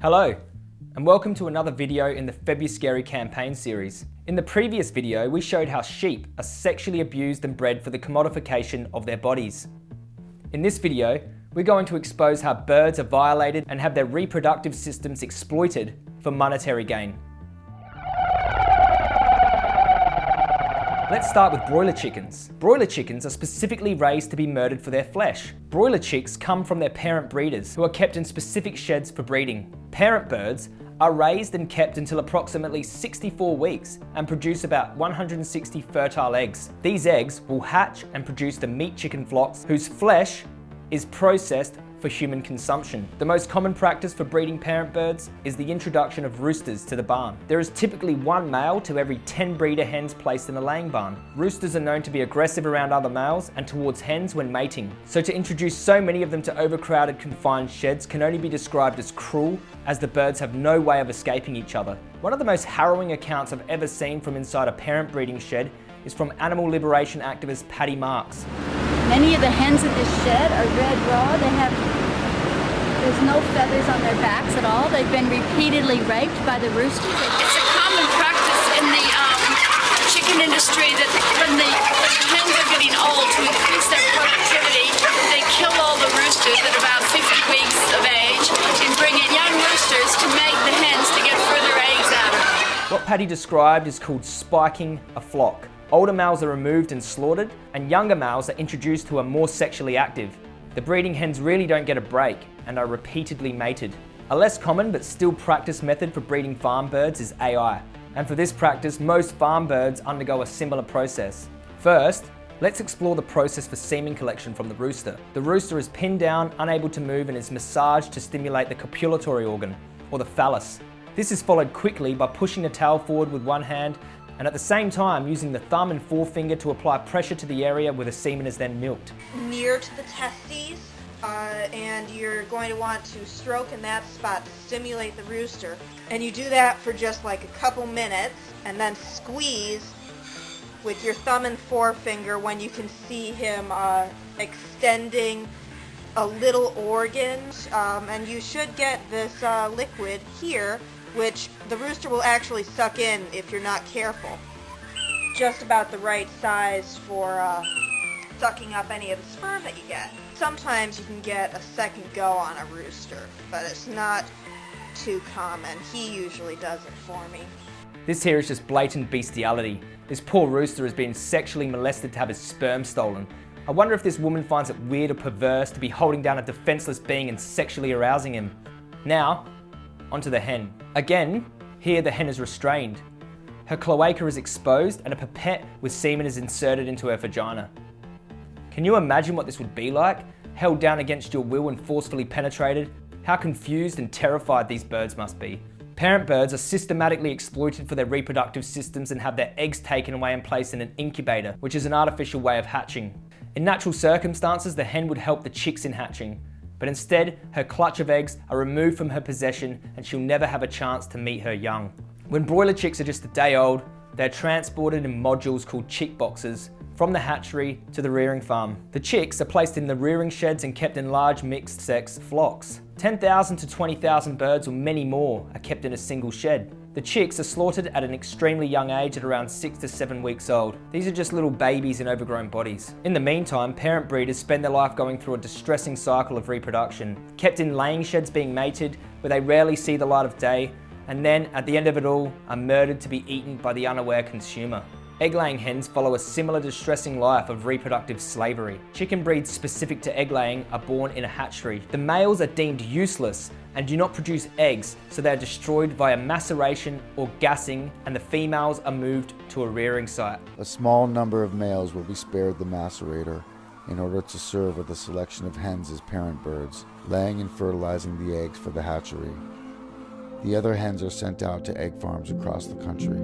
Hello, and welcome to another video in the Febuscary campaign series. In the previous video, we showed how sheep are sexually abused and bred for the commodification of their bodies. In this video, we're going to expose how birds are violated and have their reproductive systems exploited for monetary gain. Let's start with broiler chickens. Broiler chickens are specifically raised to be murdered for their flesh. Broiler chicks come from their parent breeders, who are kept in specific sheds for breeding. Parent birds are raised and kept until approximately 64 weeks and produce about 160 fertile eggs. These eggs will hatch and produce the meat chicken flocks whose flesh is processed for human consumption. The most common practice for breeding parent birds is the introduction of roosters to the barn. There is typically one male to every 10 breeder hens placed in a laying barn. Roosters are known to be aggressive around other males and towards hens when mating. So to introduce so many of them to overcrowded confined sheds can only be described as cruel as the birds have no way of escaping each other. One of the most harrowing accounts I've ever seen from inside a parent breeding shed is from animal liberation activist Patty Marks. Many of the hens in this shed are red raw. They have, there's no feathers on their backs at all. They've been repeatedly raped by the roosters. It's a common practice in the um, chicken industry that when the, when the hens are getting old, to increase their productivity, they kill all the roosters at about 50 weeks of age and bring in young roosters to make the hens to get further eggs out of them. What Patty described is called spiking a flock. Older males are removed and slaughtered, and younger males are introduced who are more sexually active. The breeding hens really don't get a break and are repeatedly mated. A less common but still practiced method for breeding farm birds is AI. And for this practice, most farm birds undergo a similar process. First, let's explore the process for semen collection from the rooster. The rooster is pinned down, unable to move, and is massaged to stimulate the copulatory organ, or the phallus. This is followed quickly by pushing the tail forward with one hand and at the same time using the thumb and forefinger to apply pressure to the area where the semen is then milked. near to the testes, uh, and you're going to want to stroke in that spot to stimulate the rooster. And you do that for just like a couple minutes, and then squeeze with your thumb and forefinger when you can see him uh, extending a little organ. Um, and you should get this uh, liquid here, which the rooster will actually suck in if you're not careful. Just about the right size for uh, sucking up any of the sperm that you get. Sometimes you can get a second go on a rooster, but it's not too common. He usually does it for me. This here is just blatant bestiality. This poor rooster has been sexually molested to have his sperm stolen. I wonder if this woman finds it weird or perverse to be holding down a defenseless being and sexually arousing him. Now, onto the hen. Again, here the hen is restrained. Her cloaca is exposed and a pipette with semen is inserted into her vagina. Can you imagine what this would be like? Held down against your will and forcefully penetrated? How confused and terrified these birds must be. Parent birds are systematically exploited for their reproductive systems and have their eggs taken away and placed in an incubator, which is an artificial way of hatching. In natural circumstances, the hen would help the chicks in hatching, but instead, her clutch of eggs are removed from her possession and she'll never have a chance to meet her young. When broiler chicks are just a day old, they're transported in modules called chick boxes from the hatchery to the rearing farm. The chicks are placed in the rearing sheds and kept in large mixed sex flocks. 10,000 to 20,000 birds or many more are kept in a single shed. The chicks are slaughtered at an extremely young age at around 6 to 7 weeks old. These are just little babies in overgrown bodies. In the meantime, parent breeders spend their life going through a distressing cycle of reproduction, kept in laying sheds being mated where they rarely see the light of day, and then at the end of it all are murdered to be eaten by the unaware consumer. Egg-laying hens follow a similar distressing life of reproductive slavery. Chicken breeds specific to egg-laying are born in a hatchery. The males are deemed useless and do not produce eggs, so they are destroyed via maceration or gassing, and the females are moved to a rearing site. A small number of males will be spared the macerator in order to serve with a selection of hens as parent birds, laying and fertilizing the eggs for the hatchery. The other hens are sent out to egg farms across the country.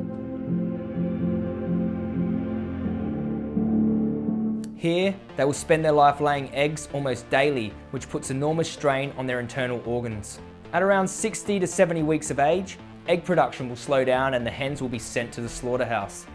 Here, they will spend their life laying eggs almost daily, which puts enormous strain on their internal organs. At around 60 to 70 weeks of age, egg production will slow down and the hens will be sent to the slaughterhouse.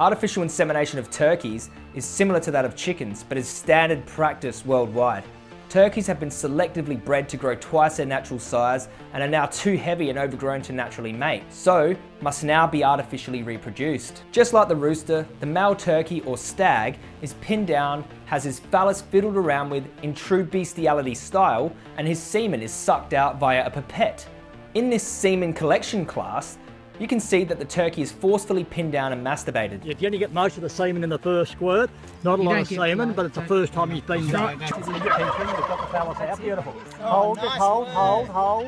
Artificial insemination of turkeys is similar to that of chickens, but is standard practice worldwide. Turkeys have been selectively bred to grow twice their natural size and are now too heavy and overgrown to naturally mate, so must now be artificially reproduced. Just like the rooster, the male turkey or stag is pinned down, has his phallus fiddled around with in true bestiality style, and his semen is sucked out via a pipette. In this semen collection class, you can see that the turkey is forcefully pinned down and masturbated. If you only get most of the semen in the first squirt. Not a lot of semen, but it's the first time he's been done. You've got the phallus. Beautiful. Hold, just hold, hold, hold.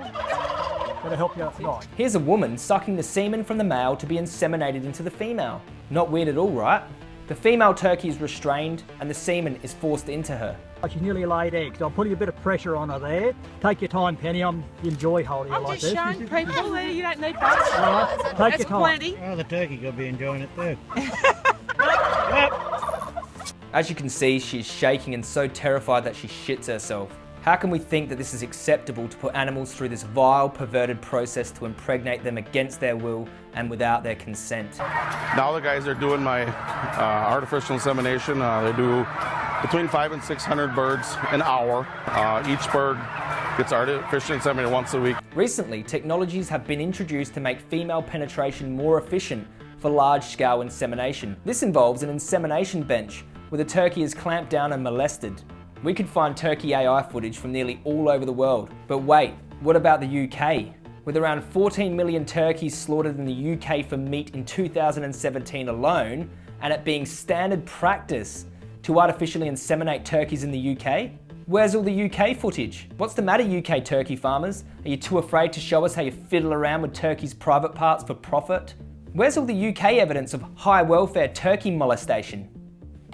That'll help you right. Here's a woman sucking the semen from the male to be inseminated into the female. Not weird at all, right? The female turkey is restrained and the semen is forced into her. She's nearly laid eggs. I'm putting a bit of pressure on her there. Take your time, Penny. I'm enjoy holding her I'm just showing people there. you don't need butter. Right, Take That's your time. plenty. Oh, the turkey could be enjoying it too. As you can see, she's shaking and so terrified that she shits herself. How can we think that this is acceptable to put animals through this vile, perverted process to impregnate them against their will and without their consent? Now the guys are doing my uh, artificial insemination. Uh, they do between five and 600 birds an hour. Uh, each bird gets artificially inseminated once a week. Recently, technologies have been introduced to make female penetration more efficient for large-scale insemination. This involves an insemination bench where the turkey is clamped down and molested. We could find turkey AI footage from nearly all over the world. But wait, what about the UK? With around 14 million turkeys slaughtered in the UK for meat in 2017 alone, and it being standard practice to artificially inseminate turkeys in the UK? Where's all the UK footage? What's the matter UK turkey farmers? Are you too afraid to show us how you fiddle around with turkeys' private parts for profit? Where's all the UK evidence of high welfare turkey molestation?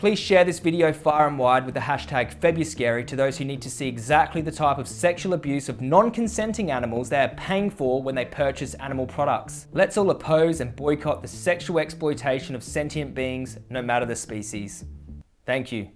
Please share this video far and wide with the hashtag Febuscary to those who need to see exactly the type of sexual abuse of non-consenting animals they are paying for when they purchase animal products. Let's all oppose and boycott the sexual exploitation of sentient beings, no matter the species. Thank you.